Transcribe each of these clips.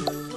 you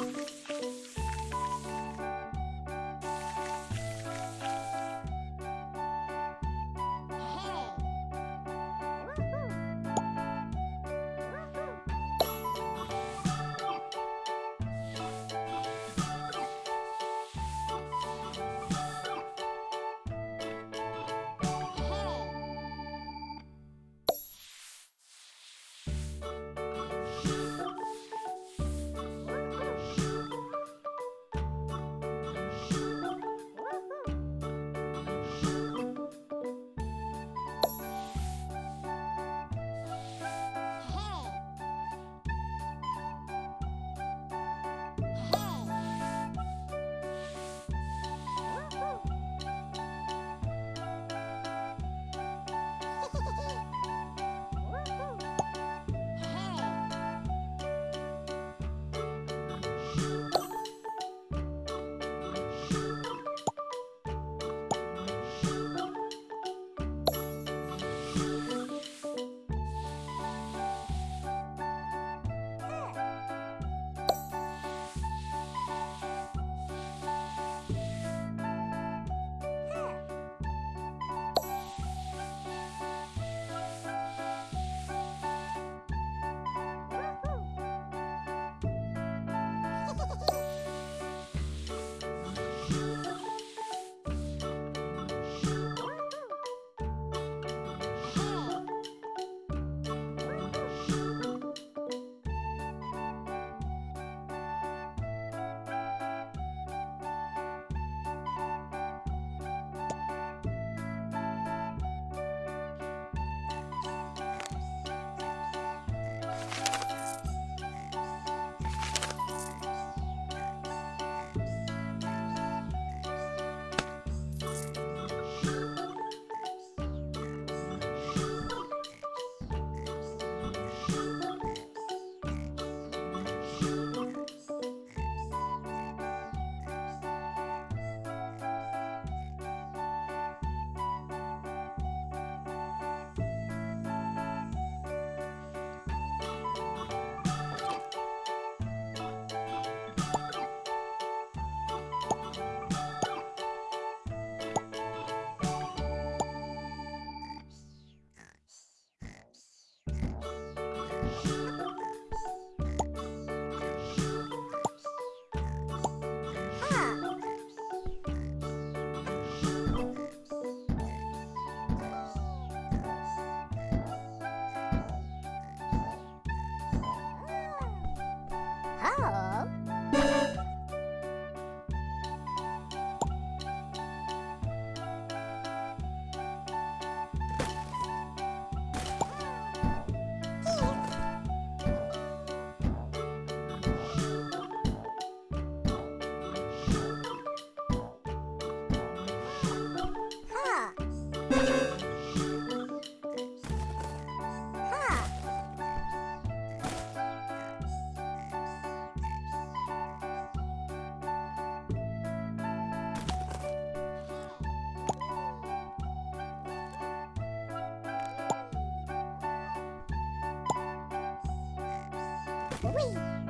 Whee!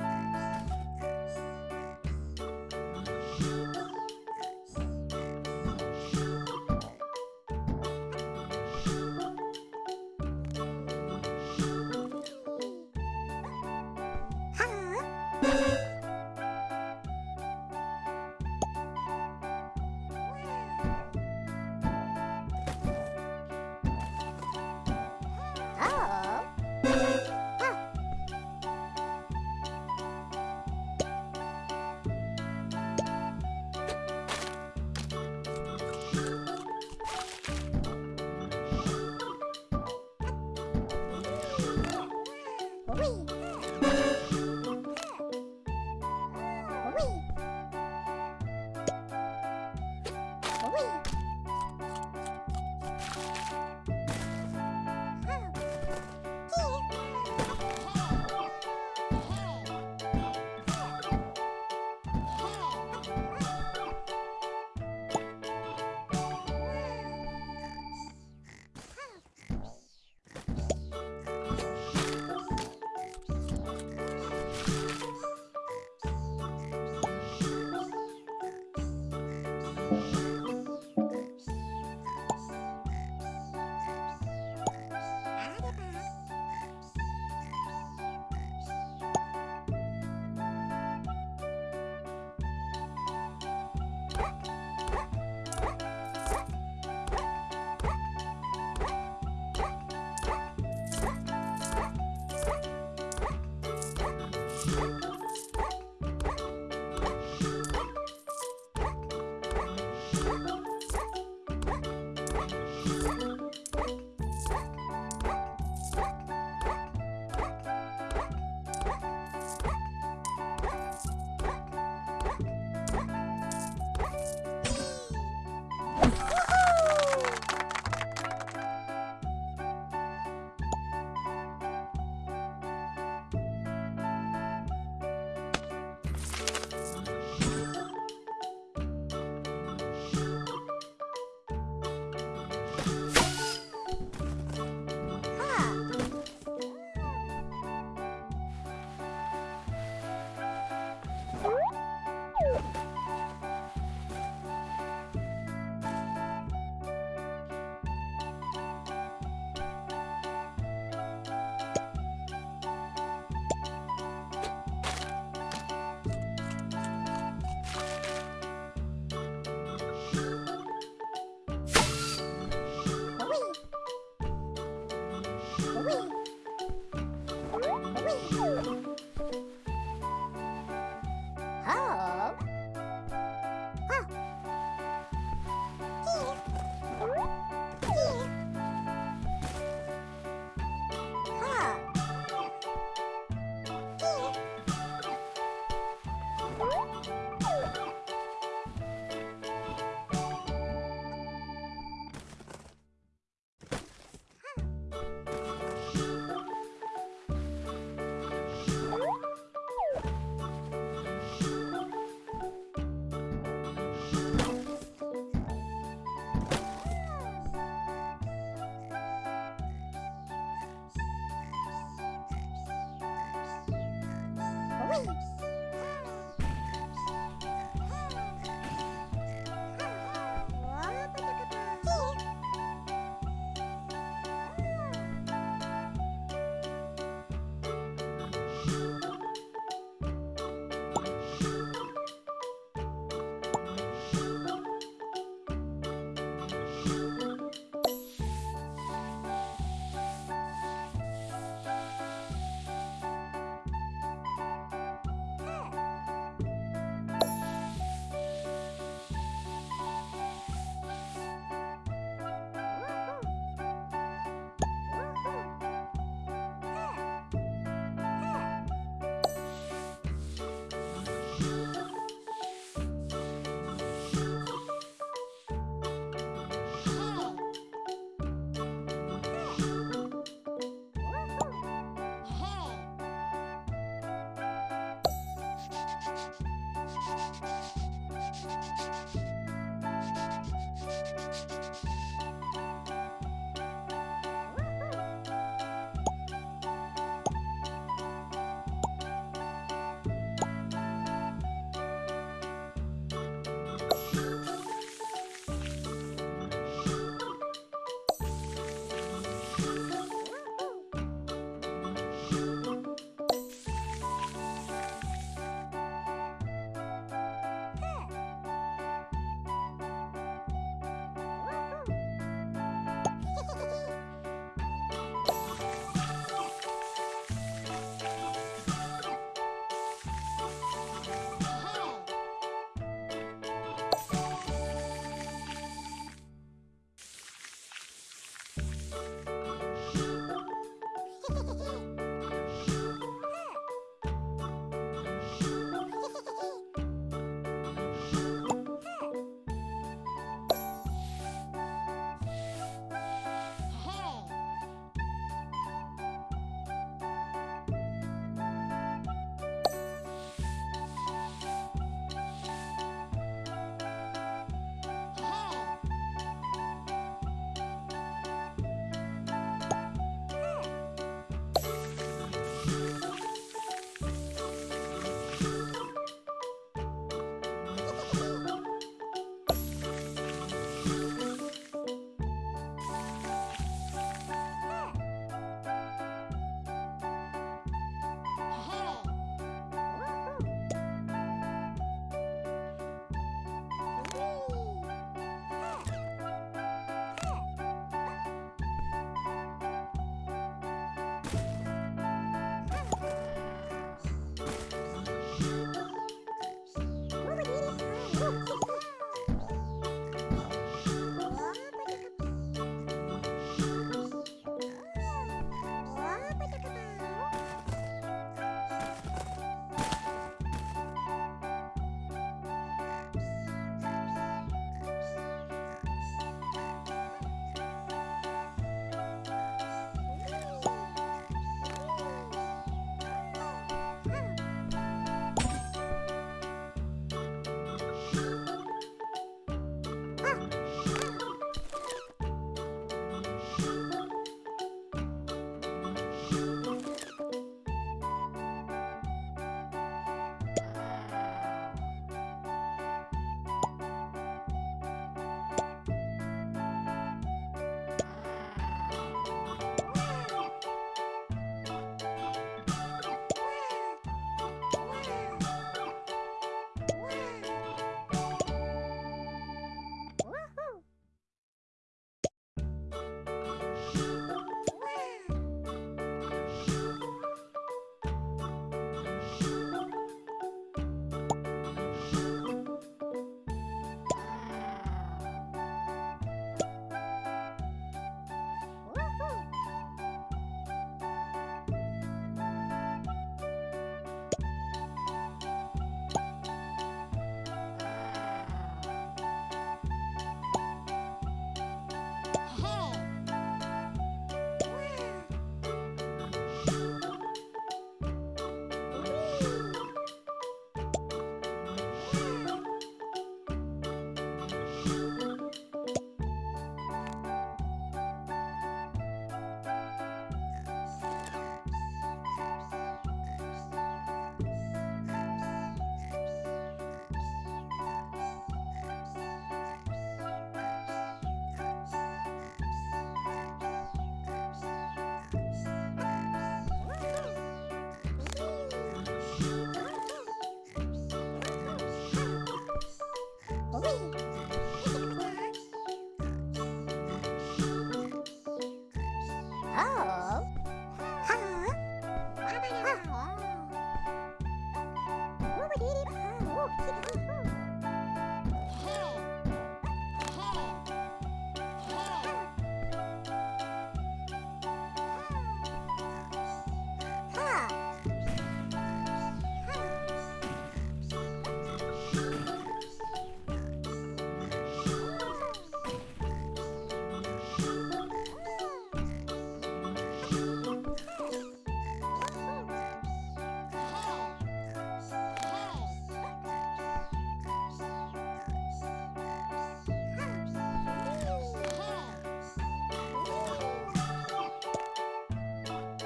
Woo!